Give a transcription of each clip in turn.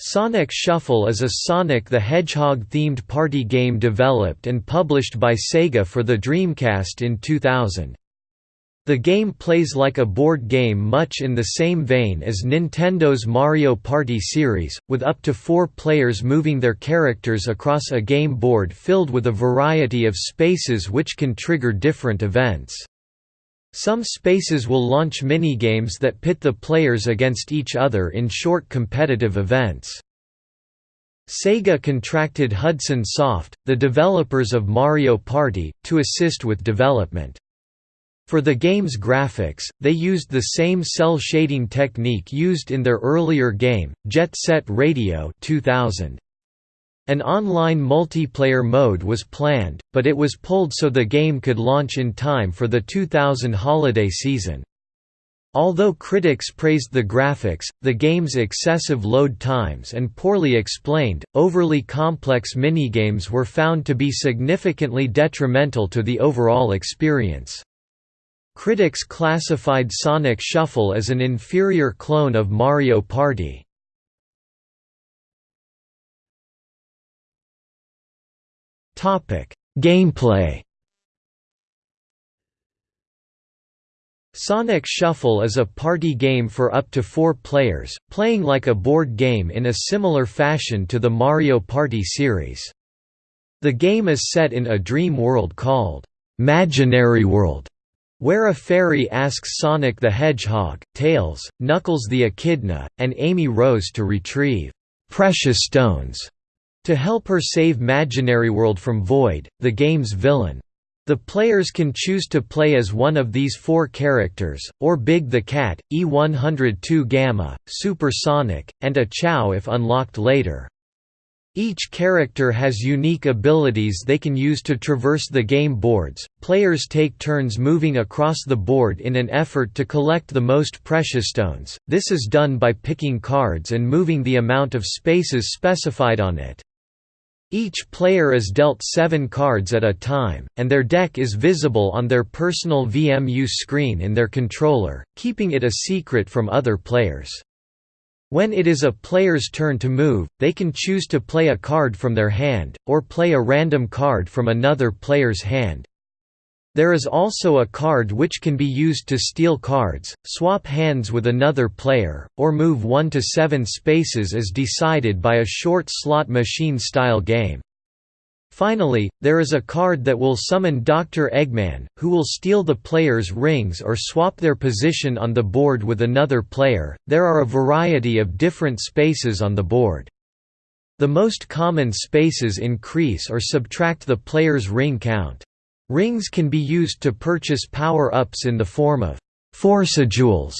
Sonic Shuffle is a Sonic the Hedgehog-themed party game developed and published by Sega for the Dreamcast in 2000. The game plays like a board game much in the same vein as Nintendo's Mario Party series, with up to four players moving their characters across a game board filled with a variety of spaces which can trigger different events. Some spaces will launch minigames that pit the players against each other in short competitive events. Sega contracted Hudson Soft, the developers of Mario Party, to assist with development. For the game's graphics, they used the same cel shading technique used in their earlier game, Jet Set Radio 2000. An online multiplayer mode was planned, but it was pulled so the game could launch in time for the 2000 holiday season. Although critics praised the graphics, the game's excessive load times and poorly explained, overly complex minigames were found to be significantly detrimental to the overall experience. Critics classified Sonic Shuffle as an inferior clone of Mario Party. Gameplay Sonic Shuffle is a party game for up to four players, playing like a board game in a similar fashion to the Mario Party series. The game is set in a dream world called Imaginary World, where a fairy asks Sonic the Hedgehog, Tails, Knuckles the Echidna, and Amy Rose to retrieve precious stones to help her save World from Void, the game's villain. The players can choose to play as one of these four characters, or Big the Cat, E102 Gamma, Super Sonic, and a Chao if unlocked later. Each character has unique abilities they can use to traverse the game boards. Players take turns moving across the board in an effort to collect the most precious stones. This is done by picking cards and moving the amount of spaces specified on it. Each player is dealt seven cards at a time, and their deck is visible on their personal VMU screen in their controller, keeping it a secret from other players. When it is a player's turn to move, they can choose to play a card from their hand, or play a random card from another player's hand. There is also a card which can be used to steal cards, swap hands with another player, or move 1 to 7 spaces as decided by a short slot machine-style game. Finally, there is a card that will summon Dr. Eggman, who will steal the player's rings or swap their position on the board with another player. There are a variety of different spaces on the board. The most common spaces increase or subtract the player's ring count. Rings can be used to purchase power-ups in the form of Force-a-Jewels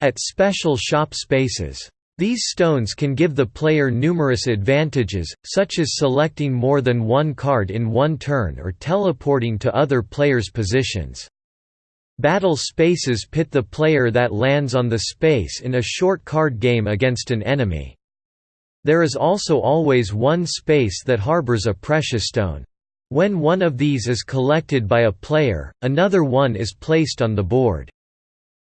at special shop spaces. These stones can give the player numerous advantages, such as selecting more than one card in one turn or teleporting to other players' positions. Battle spaces pit the player that lands on the space in a short card game against an enemy. There is also always one space that harbors a precious stone. When one of these is collected by a player, another one is placed on the board.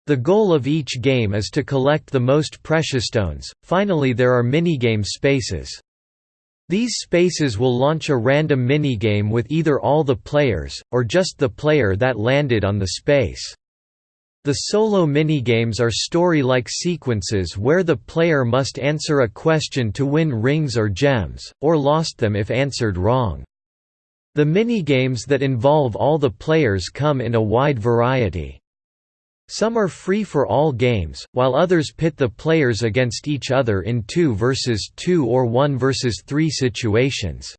The goal of each game is to collect the most precious stones. Finally there are minigame spaces. These spaces will launch a random minigame with either all the players, or just the player that landed on the space. The solo minigames are story-like sequences where the player must answer a question to win rings or gems, or lost them if answered wrong. The minigames that involve all the players come in a wide variety. Some are free for all games, while others pit the players against each other in 2 versus 2 or 1 versus 3 situations.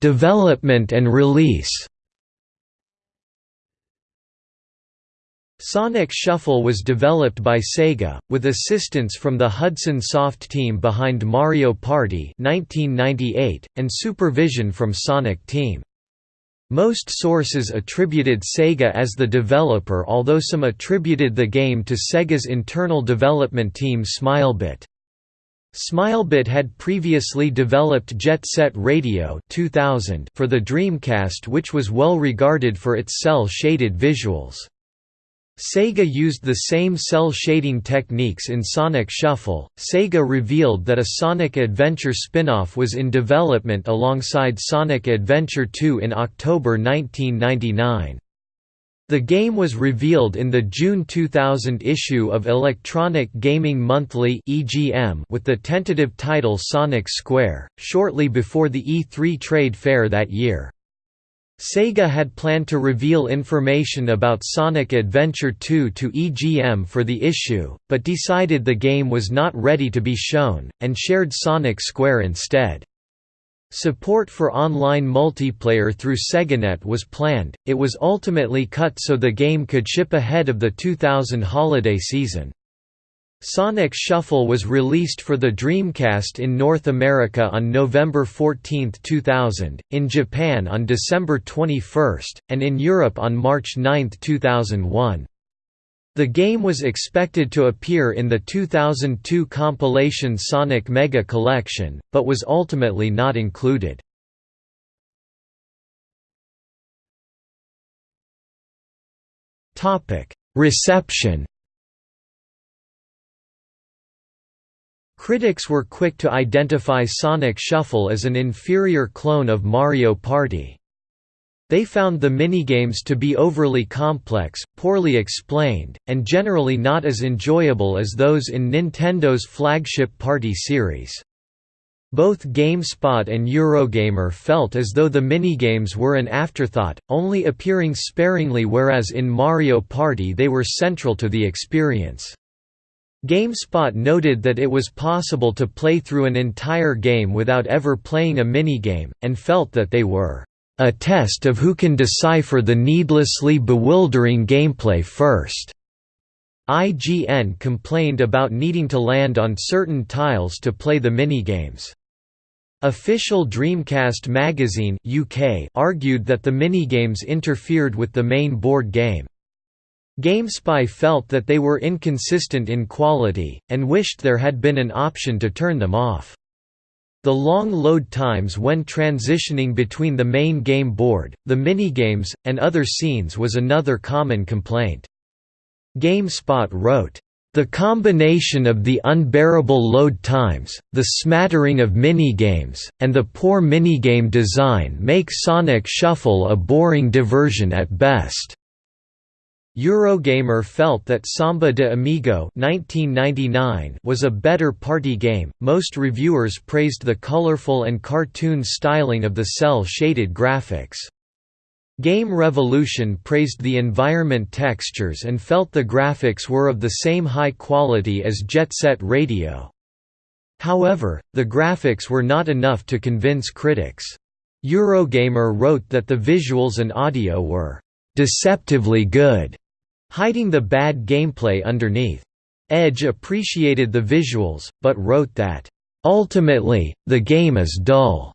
Development and release Sonic Shuffle was developed by Sega, with assistance from the Hudson Soft team behind Mario Party 1998, and supervision from Sonic Team. Most sources attributed Sega as the developer although some attributed the game to Sega's internal development team Smilebit. Smilebit had previously developed Jet Set Radio 2000 for the Dreamcast which was well regarded for its cel-shaded visuals. Sega used the same cel shading techniques in Sonic Shuffle. Sega revealed that a Sonic Adventure spin-off was in development alongside Sonic Adventure 2 in October 1999. The game was revealed in the June 2000 issue of Electronic Gaming Monthly with the tentative title Sonic Square, shortly before the E3 trade fair that year. Sega had planned to reveal information about Sonic Adventure 2 to EGM for the issue, but decided the game was not ready to be shown, and shared Sonic Square instead. Support for online multiplayer through SegaNet was planned, it was ultimately cut so the game could ship ahead of the 2000 holiday season. Sonic Shuffle was released for the Dreamcast in North America on November 14, 2000, in Japan on December 21, and in Europe on March 9, 2001. The game was expected to appear in the 2002 compilation Sonic Mega Collection, but was ultimately not included. Reception Critics were quick to identify Sonic Shuffle as an inferior clone of Mario Party. They found the minigames to be overly complex, poorly explained, and generally not as enjoyable as those in Nintendo's flagship Party series. Both GameSpot and Eurogamer felt as though the minigames were an afterthought, only appearing sparingly whereas in Mario Party they were central to the experience. GameSpot noted that it was possible to play through an entire game without ever playing a minigame, and felt that they were a test of who can decipher the needlessly bewildering gameplay first. IGN complained about needing to land on certain tiles to play the minigames. Official Dreamcast magazine UK argued that the minigames interfered with the main board game. GameSpy felt that they were inconsistent in quality, and wished there had been an option to turn them off. The long load times when transitioning between the main game board, the minigames, and other scenes was another common complaint. GameSpot wrote, the combination of the unbearable load times, the smattering of minigames, and the poor minigame design make Sonic Shuffle a boring diversion at best. Eurogamer felt that Samba de Amigo (1999) was a better party game. Most reviewers praised the colorful and cartoon styling of the cel shaded graphics. Game Revolution praised the environment textures and felt the graphics were of the same high quality as Jet Set Radio. However, the graphics were not enough to convince critics. Eurogamer wrote that the visuals and audio were deceptively good hiding the bad gameplay underneath. Edge appreciated the visuals, but wrote that, "...ultimately, the game is dull."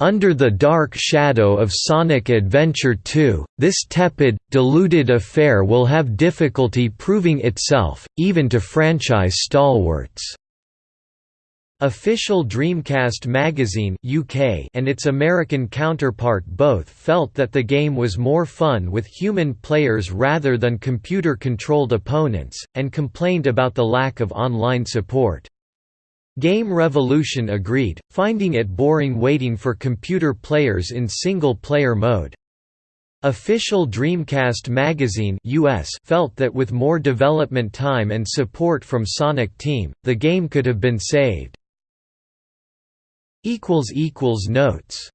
Under the dark shadow of Sonic Adventure 2, this tepid, diluted affair will have difficulty proving itself, even to franchise stalwarts. Official Dreamcast magazine UK and its American counterpart both felt that the game was more fun with human players rather than computer-controlled opponents, and complained about the lack of online support. Game Revolution agreed, finding it boring waiting for computer players in single-player mode. Official Dreamcast magazine US felt that with more development time and support from Sonic Team, the game could have been saved. Notes